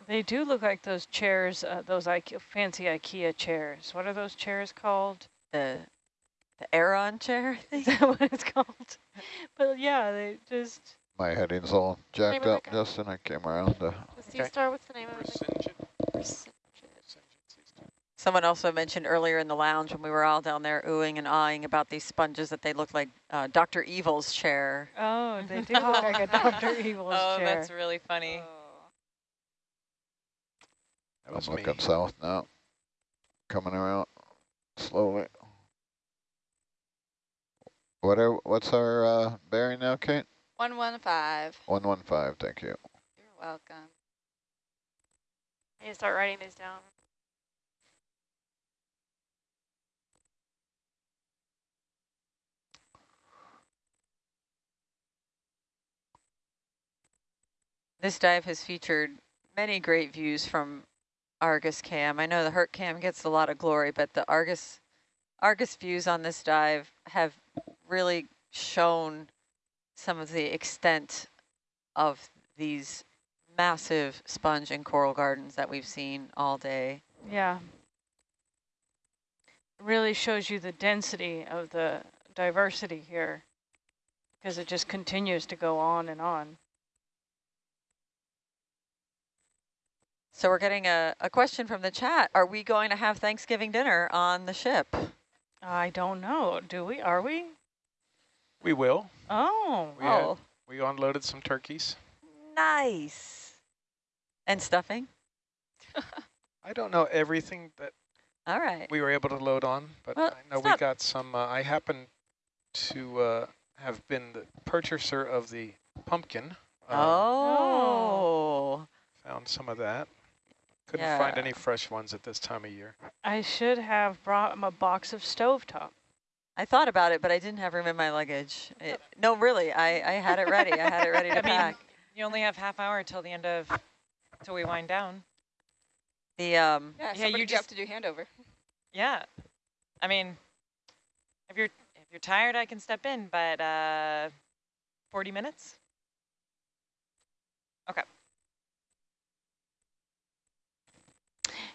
They do look like those chairs, uh, those IKEA, fancy IKEA chairs. What are those chairs called? The the Aeron chair, I Is think. that what it's called? But yeah, they just My heading's all jacked up, guy? Justin. I came around to The sea star, what's the name of it? Someone also mentioned earlier in the lounge when we were all down there oohing and awing about these sponges that they look like uh, Dr. Evil's chair. Oh, they do look like a Dr. Evil's oh, chair. Oh, that's really funny. That I'm was me. looking south now. Coming around slowly. What are, what's our uh, bearing now, Kate? 115. 115, thank you. You're welcome. I need to start writing these down. This dive has featured many great views from Argus Cam. I know the Herc Cam gets a lot of glory, but the Argus Argus views on this dive have really shown some of the extent of these massive sponge and coral gardens that we've seen all day. Yeah. Really shows you the density of the diversity here because it just continues to go on and on. So we're getting a, a question from the chat. Are we going to have Thanksgiving dinner on the ship? I don't know. Do we? Are we? We will. Oh. We, had- oh, we unloaded some turkeys. nice. And stuffing? I don't know everything that All right. we were able to load on, but Well, I know we got some. Uh, I happen to uh, have been the purchaser of the pumpkin. Uh, oh. Found some of that. Couldn't find any fresh ones at this time of year. I should have brought him a box of stovetop. I thought about it, but I didn't have room in my luggage. It, no, really, I, I had it ready. I had it ready to I mean, you only have half hour till the end of, till we wind down. The um, Yeah, Yeah, somebody you you have to do handover. Yeah. I mean, if you're if you're tired, I can step in, but uh, 40 minutes? Okay.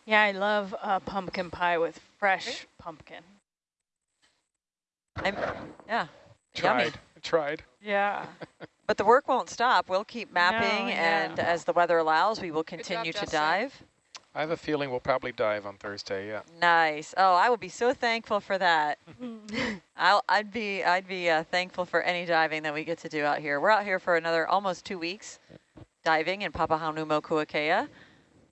Yeah, I love uh, pumpkin pie with fresh pumpkin. I'm, yeah. Yummy. Tried. Tried. Yeah. But the work won't stop. We'll keep mapping, No, yeah. and as the weather allows, we will job, continue to Justin. dive. I have a feeling we'll probably dive on Thursday. Yeah. Nice. Oh, I will be so thankful for that. I'll, I'd be, I'd be uh, thankful for any diving that we get to do out here. We're out here for another almost two weeks, diving in Papahanaumokuakea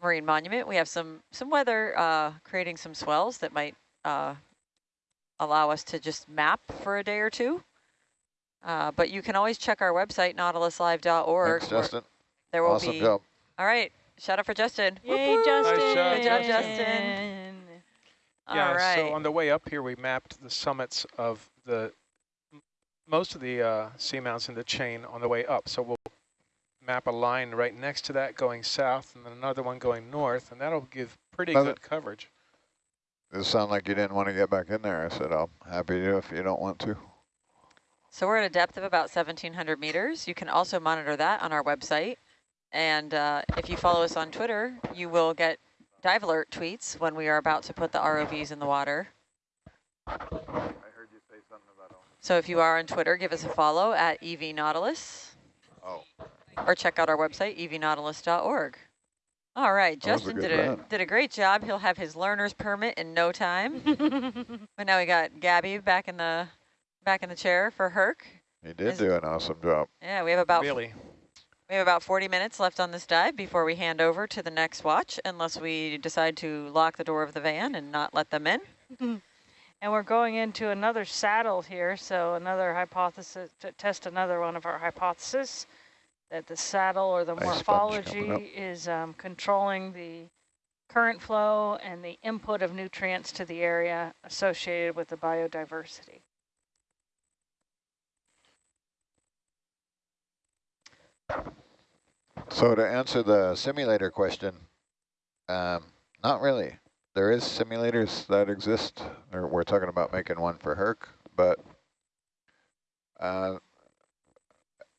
Marine Monument. We have some some weather uh, creating some swells that might uh, allow us to just map for a day or two. Uh, but you can always check our website, nautiluslive.org. Thanks, Justin. There will Awesome be. job. All right. Shout out for Justin. Yay, Woo-hoo! Justin. job, Good job, Justin. All yeah. right. So on the way up here, we mapped the summits of the most of the uh, seamounts in the chain on the way up. So we'll map a line right next to that going south, and then another one going north, and that'll give pretty Love good coverage. It sounded like you didn't want to get back in there. I said, I'm happy to if you don't want to. So we're at a depth of about 1,700 meters. You can also monitor that on our website. And uh, if you follow us on Twitter, you will get dive alert tweets when we are about to put the ROVs in the water. I heard you say something about all the other things. So if you are on Twitter, give us a follow at EV Nautilus Oh, or check out our website, evnautilus.org. All right, That was a Justin good did a, run. did a great job. He'll have his learner's permit in no time. but now we got Gabby back in the back in the chair for Herc. he did Is- do an awesome job. Yeah, we have about Really. we have about 40 minutes left on this dive before we hand over to the next watch, unless we decide to lock the door of the van and not let them in. And we're going into another saddle here, so another hypothesis, to test another one of our hypotheses, that the saddle or the Nice morphology is um, controlling the current flow and the input of nutrients to the area associated with the biodiversity. So to answer the simulator question, um, not really. There is simulators that exist. We're talking about making one for Herc, but uh,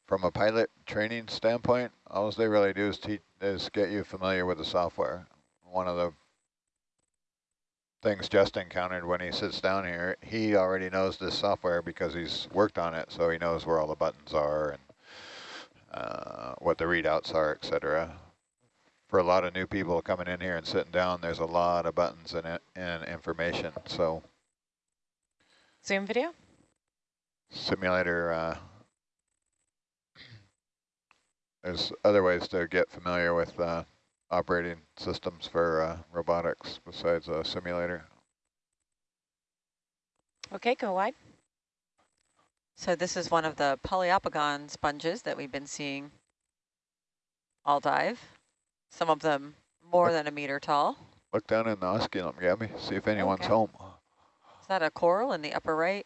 from a pilot training standpoint, all they really do is teach is get you familiar with the software. One of the things Justin encountered when he sits down here, he already knows this software because he's worked on it, so he knows where all the buttons are and uh, what the readouts are, etc. for a lot of new people coming in here and sitting down, there's a lot of buttons and, and information. So Zoom video? simulator, uh, there's other ways to get familiar with uh, operating systems for uh, robotics besides a simulator. Okay, go wide. So this is one of the Poliopogon sponges that we've been seeing all dive. Some of them more than a meter tall. Look down in the osculum, Gabby, see if anyone's Okay. home. Is that a coral in the upper right?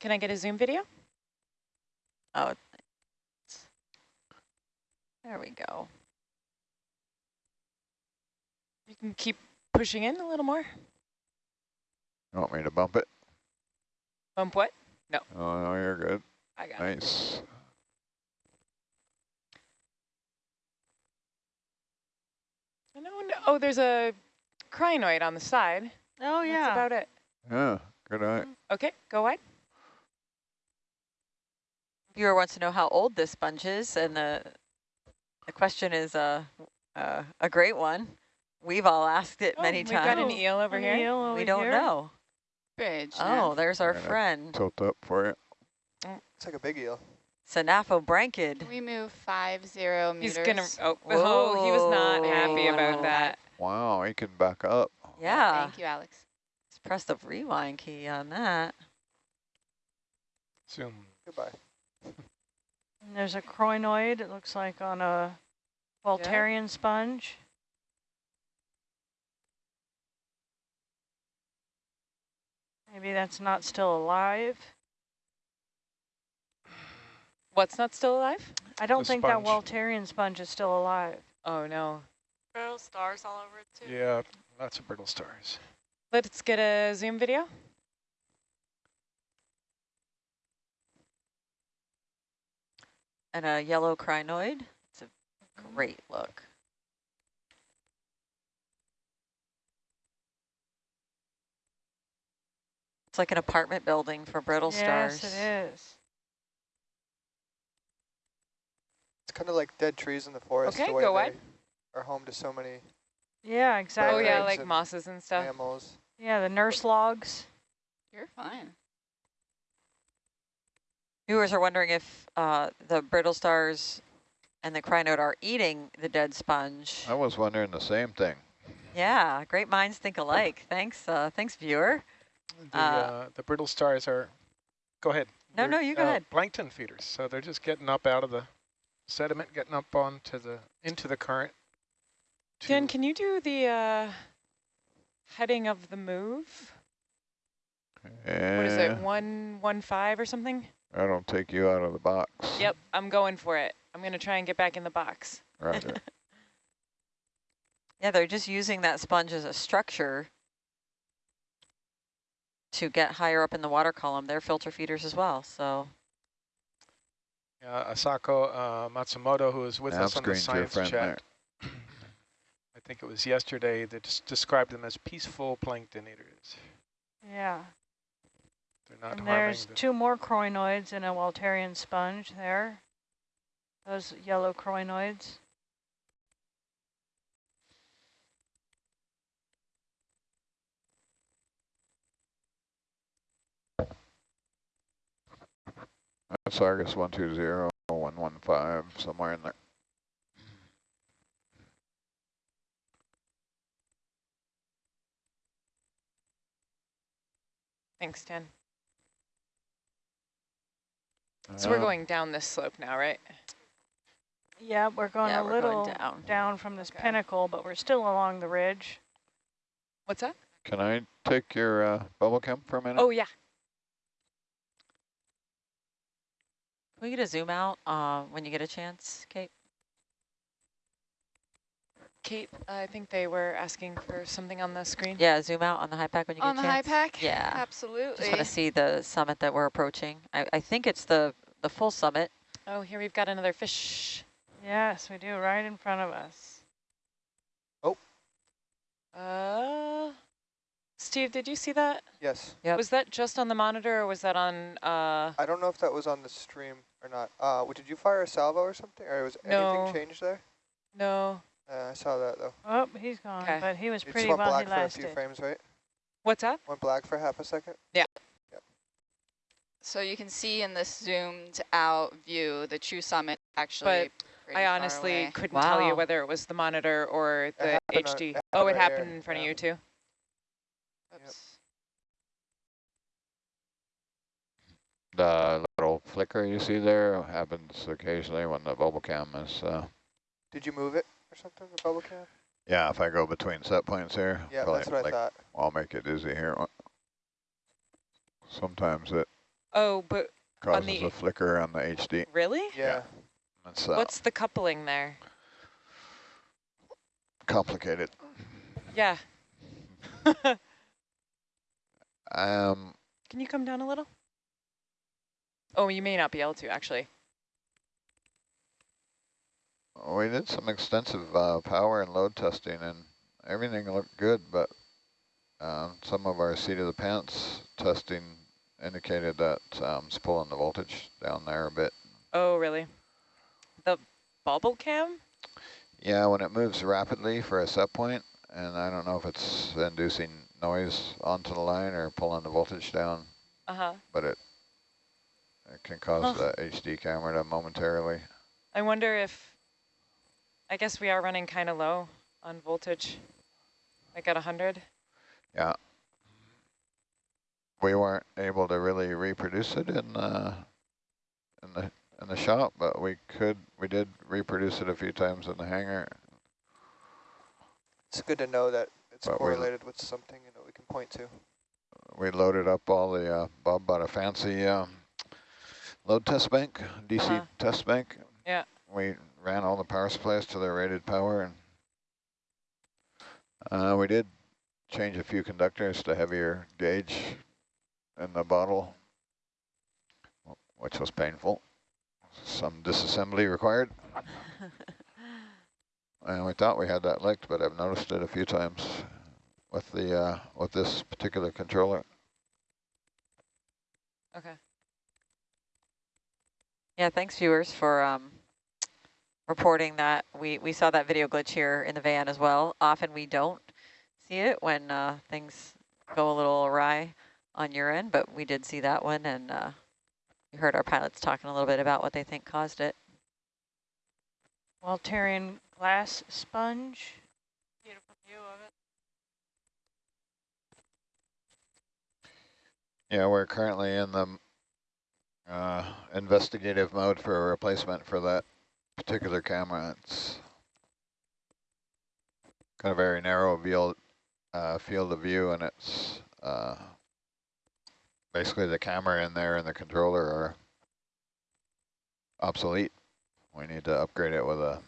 Can I get a Zoom video? Oh, there we go. You can keep pushing in a little more. You want me to bump it? Bump what? No. Oh, no, you're good. I got it. Nice. No, no, oh, there's a crinoid on the side. Oh, yeah. That's yeah. about it. Yeah, good eye. Mm-hmm. Okay, go wide. Viewer wants to know how old this sponge is, and the the question is uh, uh, a great one. We've all asked it Oh, many we've got an times. eel over here. Eel over We don't here. know. Bridge. Oh, there's our friend, Tilt up for you. It's like a big eel. Synaphobranchid. Can we move five zero meters? He's gonna, oh, oh, he was not happy Whoa. about that. Wow, he can back up. Yeah, Thank you, Alex. let's press the rewind key on that. Zoom. Goodbye. And there's a crinoid, it looks like on a Voltarian sponge. Maybe that's not still alive. What's not still alive? I don't The think that sponge. Voltarian sponge is still alive. Oh, no. Brittle stars all over it too. Yeah, lots of brittle stars. Let's get a Zoom video. And a yellow crinoid. It's a great look. It's like an apartment building for brittle stars. Yes, it is. It's kind of like dead trees in the forest. Okay, the way go they. Are home to so many Yeah, exactly. Oh, yeah, like and mosses and stuff. mammals. Yeah, the nurse logs. You're fine. Viewers are wondering if uh, the brittle stars and the crinoid are eating the dead sponge. I was wondering the same thing. Yeah, great minds think alike. Thanks, uh, thanks, viewer. The, Uh, uh, the brittle stars are, go ahead. No, They're, no, you go uh, ahead. Plankton feeders, so they're just getting up out of the sediment, getting up onto the, into the current. Jen, can you do the uh, heading of the move? What is it, 115 or something? I don't take you out of the box. Yep, I'm going for it. I'm going to try and get back in the box. Roger. Yeah, they're just using that sponge as a structure to get higher up in the water column. They're filter feeders as well, so Uh, Asako uh, Matsumoto, who was with Nav us on the science friend chat, I think it was yesterday, that des- described them as peaceful plankton eaters. Yeah. They're not and there's the, two more crinoids in a Waltarian sponge there. Those yellow crinoids. That's Argus 120, 115, somewhere in there. Thanks, Jen. So we're going down this slope now, right? Yeah, we're going yeah, a we're little going down. down from this Okay. pinnacle, but we're still along the ridge. What's that? Can I take your uh, bubble cam for a minute? Oh, yeah. Can we get a zoom out uh, when you get a chance, Kate? Kate, I think they were asking for something on the screen. Yeah, zoom out on the HiPAP when you On get the HiPAP? Yeah. Absolutely. Just want to see the summit that we're approaching. I, I think it's the, the full summit. Oh, here we've got another fish. Yes, we do, right in front of us. Oh. Uh, Steve, did you see that? Yes. Yep. Was that just on the monitor or was that on, uh, I don't know if that was on the stream or not. Uh, did you fire a salvo or something? Or was No. anything changed there? no? Uh, I saw that though. Oh, he's gone, 'Kay. but he was It just pretty went well he black for a few frames, right? What's that? Went black for half a second. yeah So you can see in this zoomed out view, the true summit actually But I far honestly away. couldn't tell you whether it was the monitor or the happened on- HD. it oh, it happened right happened here, in front yeah. of you too? Oops. The little flicker you see there happens occasionally when the bubble cam is, uh, Did you move it or something, the bubble cam? yeah, if I go between set points here. Yeah, that's what I thought. I'll make it dizzy here. Sometimes it Oh, but causes the- a flicker on the HD. really? Yeah. It's uh, What's the coupling there? complicated. Yeah. Um, Can you come down a little? Oh, you may not be able to actually. We did some extensive uh, power and load testing, and everything looked good, but um, some of our seat of the pants testing indicated that um, it's pulling the voltage down there a bit. Oh, really? The bubble cam? Yeah, when it moves rapidly for a set point, and I don't know if it's inducing noise onto the line or pulling the voltage down, Uh-huh. but it it can cause the HD camera to momentarily. I wonder if, I guess we are running kind of low on voltage, like at 100. Yeah. We weren't able to really reproduce it in uh, in the in the shop, but we could we did reproduce it a few times in the hangar. It's good to know that it's But correlated with something you know we can point to. We loaded up all the uh, Bob bought a fancy um, load test bank, DC Uh-huh. test bank. Yeah. We ran all the power supplies to their rated power, and uh, we did change a few conductors to heavier gauge in the bottle, which was painful. Some disassembly required. And we thought we had that licked, but I've noticed it a few times with the uh, with this particular controller. Okay. Yeah, thanks viewers for um, reporting that. We, we saw that video glitch here in the van as well. Often we don't see it when uh, things go a little awry on your end, but we did see that one and uh, we heard our pilots talking a little bit about what they think caused it. Waltarian glass sponge. Beautiful view of it. Yeah, we're currently in the uh, investigative mode for a replacement for that particular camera. It's got a very narrow field, uh, field of view, and it's uh, basically the camera in there and the controller are obsolete. We need to upgrade it with a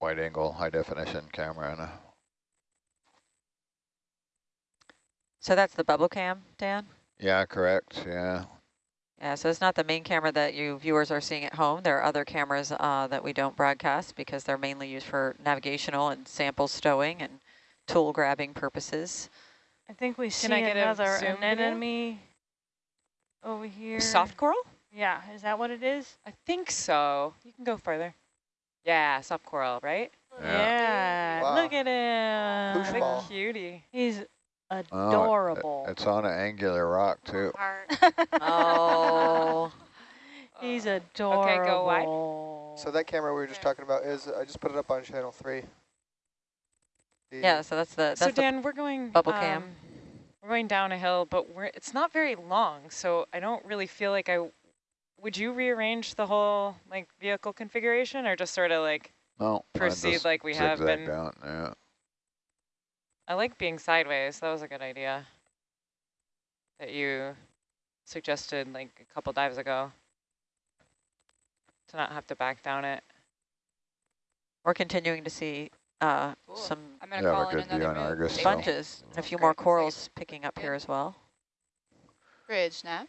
wide-angle, high-definition camera and a So that's the bubble cam, Dan? yeah, correct. Yeah, Yeah, so it's not the main camera that you viewers are seeing at home. There are other cameras uh, that we don't broadcast because they're mainly used for navigational and sample stowing and tool grabbing purposes. I think we see get another zoom anemone over here. Soft coral? Yeah, is that what it is? I think so. You can go further. Yeah, soft coral, right? Yeah. Yeah, Wow. look at him. Push What ball. a cutie. He's Oh, it- adorable. it's on an angular rock too. Oh, He's Uh, adorable. Okay, go wide. So that camera we were just talking about is I just put it up on channel three. The- yeah, so that's the, that's So the Dan, we're going bubble cam. um, We're going down a hill, but we're it's not very long, so I don't really feel like I. Would you rearrange the whole like vehicle configuration, or just sort of like No, proceed like we have been? Down, yeah. I like being sideways. That was a good idea. That you suggested like a couple dives ago. To not have to back down it. We're continuing to see uh, Cool. some I'm going Yeah, to we're call in good view another on. Argus, Stay so- sponges and a few Great, more corals picking up here as well. Bridge, Nav.